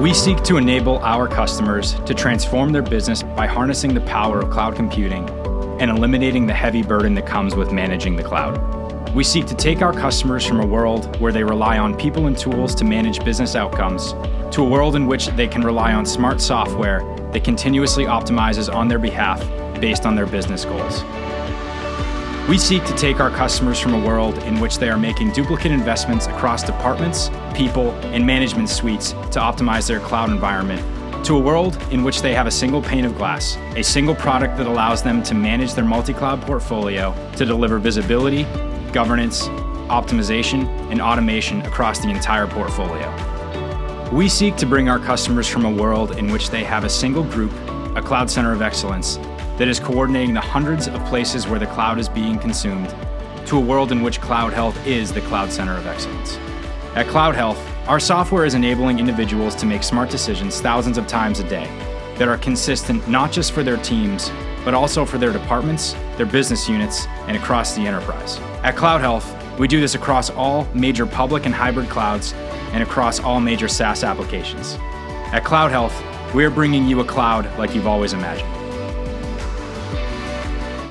We seek to enable our customers to transform their business by harnessing the power of cloud computing and eliminating the heavy burden that comes with managing the cloud. We seek to take our customers from a world where they rely on people and tools to manage business outcomes to a world in which they can rely on smart software that continuously optimizes on their behalf based on their business goals. We seek to take our customers from a world in which they are making duplicate investments across departments, people, and management suites to optimize their cloud environment to a world in which they have a single pane of glass, a single product that allows them to manage their multi-cloud portfolio to deliver visibility, governance, optimization, and automation across the entire portfolio. We seek to bring our customers from a world in which they have a single group, a cloud center of excellence, that is coordinating the hundreds of places where the cloud is being consumed to a world in which Cloud Health is the cloud center of excellence. At Cloud Health, our software is enabling individuals to make smart decisions thousands of times a day that are consistent not just for their teams, but also for their departments, their business units, and across the enterprise. At Cloud Health, we do this across all major public and hybrid clouds and across all major SaaS applications. At Cloud Health, we're bringing you a cloud like you've always imagined.